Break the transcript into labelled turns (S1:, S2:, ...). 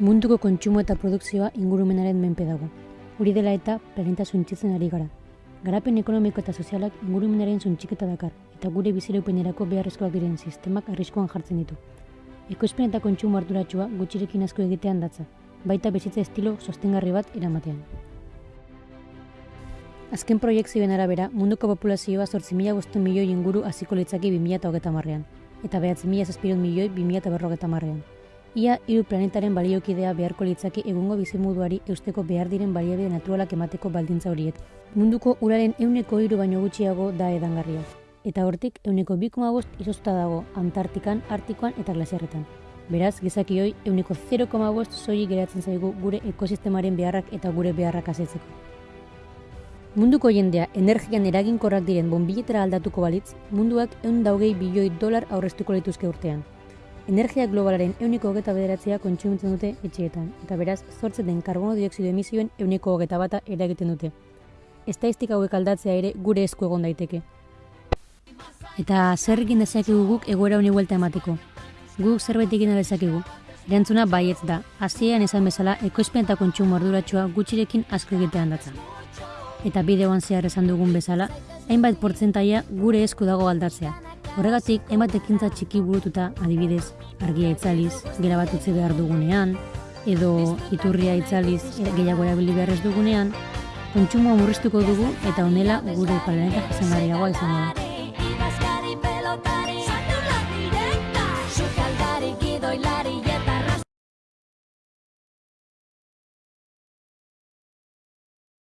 S1: Munduko kontsumo eta produkzioa ingurumenaren menpe dago. Hori dela eta planeta suntzitzen ari gara. Garapen ekonomiko eta sozialak ingurumenaren suntxiketa dakar, eta gure bizireupenerako beharrezkoak diren sistemak arriskoan jartzen ditu. Ekoizpen eta kontsumo arduratsua gutxirekin asko egitean datza, baita bezitza estilo sostengarri bat eramatean. Azken proiektzioen arabera, munduko populazioa 8.000 milioi inguru hasiko litzaki 2030 marrean, eta 9.000 milioi 2050 marrean. Ia hiru planetaren baliokidea beharko litzaki egungo bizimuduari eusteko behar diren baliabide naturalak emateko baldintza horiek. Munduko uraren euneko hiru baino gutxiago da edangarria. Eta hortik euneko 2,5 izozta dago Antartikan, Artikoan eta glasiarretan. Beraz, gizakioi euneko 0,5 soilik geratzen zaigu gure ekosistemaren beharrak eta gure beharrak asetzeko. Munduko jendea energian eraginkorrak diren bonbiletera aldatuko balitz, munduak eun daugei bilioi dolar aurreztuko lituzke urtean. Energia globalaren euniko hogeta bederatzea kontsumitzen dute etxeetan, eta beraz, zortzen den karbono dioksido emisioen euniko hogeta bata eragiten dute. Estaistika hauek aldatzea ere gure esku egon daiteke. Eta zer egin dezakegu guk egoera honi buelta emateko. Guk zerbait egin dezakegu. Erantzuna baietz da, hasieran esan bezala ekoizpen eta kontsumo arduratsua gutxirekin asko egitean datza eta bideoan zehar esan dugun bezala, hainbat portzentaia gure esku dago aldatzea. Horregatik, hainbat ekintza txiki burututa adibidez, argia itzaliz, gela bat utzi behar dugunean, edo iturria itzaliz gehiago erabili behar ez dugunean, kontsumoa murriztuko dugu eta honela gure planeta jasangarriagoa izango da.